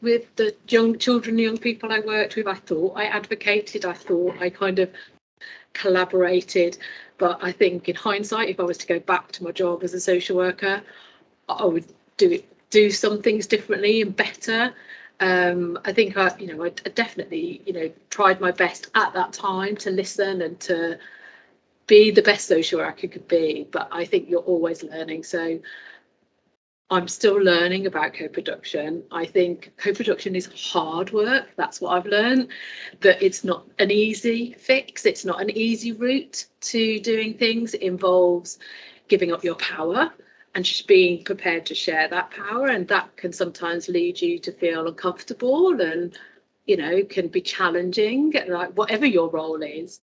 with the young children, young people I worked with. I thought I advocated. I thought I kind of collaborated. But I think in hindsight, if I was to go back to my job as a social worker, I would do it, do some things differently and better. Um, I think I, you know, I definitely, you know, tried my best at that time to listen and to be the best social worker could be. But I think you're always learning. So I'm still learning about co-production. I think co-production is hard work. That's what I've learned. That it's not an easy fix. It's not an easy route to doing things. It involves giving up your power and being prepared to share that power. And that can sometimes lead you to feel uncomfortable and, you know, can be challenging, like whatever your role is.